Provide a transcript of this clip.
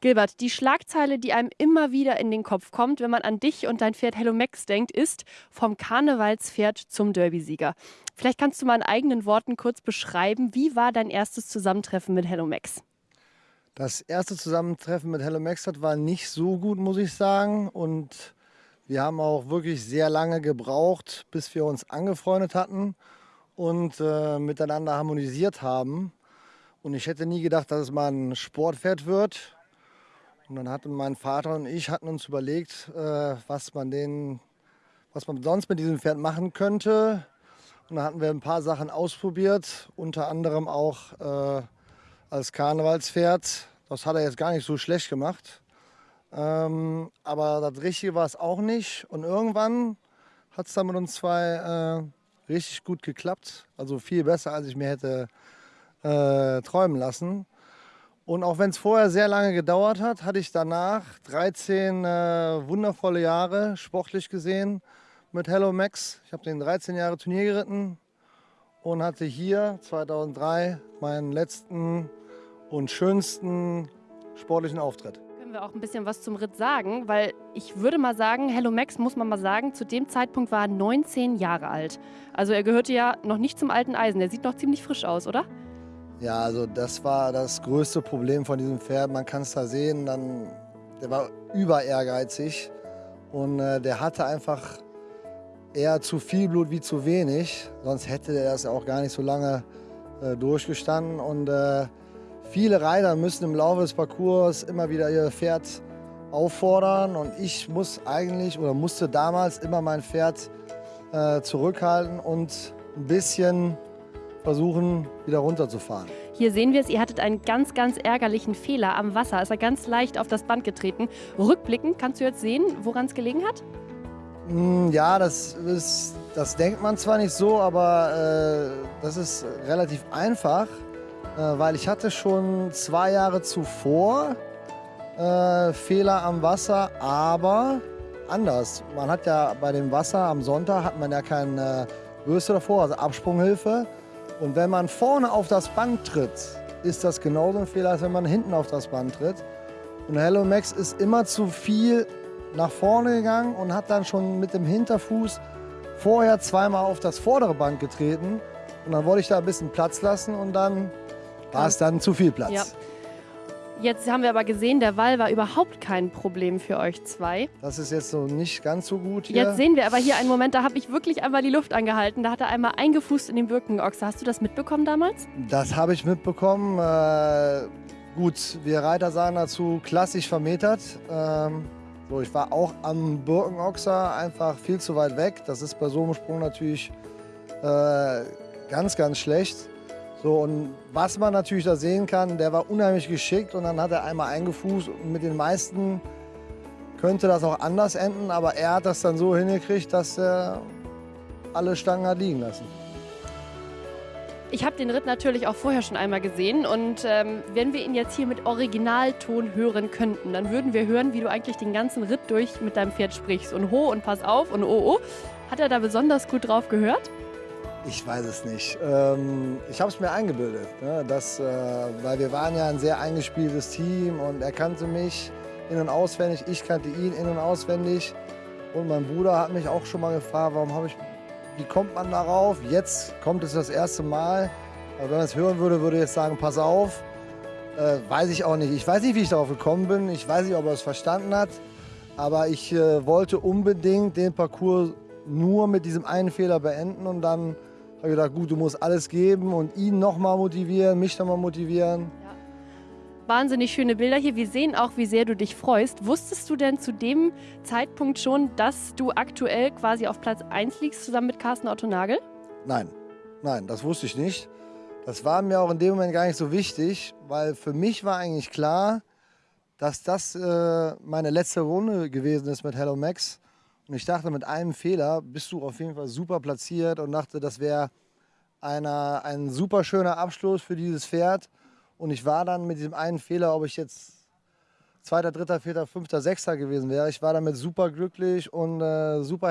Gilbert, die Schlagzeile, die einem immer wieder in den Kopf kommt, wenn man an dich und dein Pferd Hello Max denkt, ist vom Karnevalspferd zum Derbysieger. Vielleicht kannst du mal in eigenen Worten kurz beschreiben, wie war dein erstes Zusammentreffen mit Hello Max? Das erste Zusammentreffen mit Hello Max war nicht so gut, muss ich sagen. Und wir haben auch wirklich sehr lange gebraucht, bis wir uns angefreundet hatten und äh, miteinander harmonisiert haben. Und ich hätte nie gedacht, dass es mal ein Sportpferd wird. Und dann hatten mein Vater und ich hatten uns überlegt, äh, was man den, was man sonst mit diesem Pferd machen könnte. Und dann hatten wir ein paar Sachen ausprobiert, unter anderem auch äh, als Karnevalspferd. Das hat er jetzt gar nicht so schlecht gemacht. Ähm, aber das Richtige war es auch nicht. Und irgendwann hat es dann mit uns zwei äh, richtig gut geklappt. Also viel besser, als ich mir hätte äh, träumen lassen. Und auch wenn es vorher sehr lange gedauert hat, hatte ich danach 13 äh, wundervolle Jahre sportlich gesehen mit Hello Max. Ich habe den 13 Jahre Turnier geritten und hatte hier 2003 meinen letzten und schönsten sportlichen Auftritt. Können wir auch ein bisschen was zum Ritt sagen, weil ich würde mal sagen, Hello Max muss man mal sagen, zu dem Zeitpunkt war er 19 Jahre alt. Also er gehörte ja noch nicht zum alten Eisen. Der sieht noch ziemlich frisch aus, oder? Ja, also das war das größte Problem von diesem Pferd. Man kann es da sehen, dann, der war über ehrgeizig und äh, der hatte einfach eher zu viel Blut wie zu wenig. Sonst hätte er das auch gar nicht so lange äh, durchgestanden. Und äh, viele Reiter müssen im Laufe des Parcours immer wieder ihr Pferd auffordern. Und ich muss eigentlich oder musste damals immer mein Pferd äh, zurückhalten und ein bisschen versuchen, wieder runterzufahren. Hier sehen wir es, ihr hattet einen ganz, ganz ärgerlichen Fehler am Wasser. Ist er ganz leicht auf das Band getreten. Rückblickend kannst du jetzt sehen, woran es gelegen hat? Hm, ja, das, ist, das denkt man zwar nicht so, aber äh, das ist relativ einfach, äh, weil ich hatte schon zwei Jahre zuvor äh, Fehler am Wasser, aber anders. Man hat ja bei dem Wasser am Sonntag hat man ja keine Bürste davor, also Absprunghilfe. Und wenn man vorne auf das Band tritt, ist das genauso ein Fehler, als wenn man hinten auf das Band tritt. Und Hello Max ist immer zu viel nach vorne gegangen und hat dann schon mit dem Hinterfuß vorher zweimal auf das vordere Band getreten. Und dann wollte ich da ein bisschen Platz lassen und dann war es dann zu viel Platz. Ja. Jetzt haben wir aber gesehen, der Wall war überhaupt kein Problem für euch zwei. Das ist jetzt so nicht ganz so gut hier. Jetzt sehen wir aber hier einen Moment, da habe ich wirklich einmal die Luft angehalten. Da hat er einmal eingefußt in den Birkenochse. Hast du das mitbekommen damals? Das habe ich mitbekommen. Äh, gut, wir Reiter sahen dazu klassisch vermetert. Ähm, so, ich war auch am Birkenochser einfach viel zu weit weg. Das ist bei so einem Sprung natürlich äh, ganz, ganz schlecht. So, und was man natürlich da sehen kann, der war unheimlich geschickt und dann hat er einmal eingefußt und mit den meisten könnte das auch anders enden, aber er hat das dann so hingekriegt, dass er alle Stangen hat liegen lassen. Ich habe den Ritt natürlich auch vorher schon einmal gesehen und ähm, wenn wir ihn jetzt hier mit Originalton hören könnten, dann würden wir hören, wie du eigentlich den ganzen Ritt durch mit deinem Pferd sprichst und ho und pass auf und oh oh. Hat er da besonders gut drauf gehört? Ich weiß es nicht. Ähm, ich habe es mir eingebildet, ne, dass, äh, weil wir waren ja ein sehr eingespieltes Team und er kannte mich in- und auswendig, ich kannte ihn in- und auswendig. Und mein Bruder hat mich auch schon mal gefragt, warum habe ich, wie kommt man darauf? Jetzt kommt es das erste Mal. Aber wenn man es hören würde, würde ich jetzt sagen, pass auf. Äh, weiß ich auch nicht. Ich weiß nicht, wie ich darauf gekommen bin. Ich weiß nicht, ob er es verstanden hat. Aber ich äh, wollte unbedingt den Parcours nur mit diesem einen Fehler beenden und dann habe ich gedacht, gut, du musst alles geben und ihn nochmal motivieren, mich nochmal motivieren. Ja. Wahnsinnig schöne Bilder hier. Wir sehen auch, wie sehr du dich freust. Wusstest du denn zu dem Zeitpunkt schon, dass du aktuell quasi auf Platz 1 liegst, zusammen mit Carsten Otto Nagel? Nein, nein, das wusste ich nicht. Das war mir auch in dem Moment gar nicht so wichtig, weil für mich war eigentlich klar, dass das äh, meine letzte Runde gewesen ist mit Hello Max. Und ich dachte, mit einem Fehler bist du auf jeden Fall super platziert und dachte, das wäre ein super schöner Abschluss für dieses Pferd. Und ich war dann mit diesem einen Fehler, ob ich jetzt Zweiter, Dritter, Vierter, Fünfter, Sechster gewesen wäre, ich war damit super glücklich und äh, super